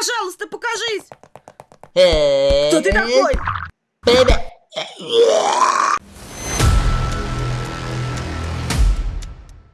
Пожалуйста, покажись! Э, Кто ты такой? Привет.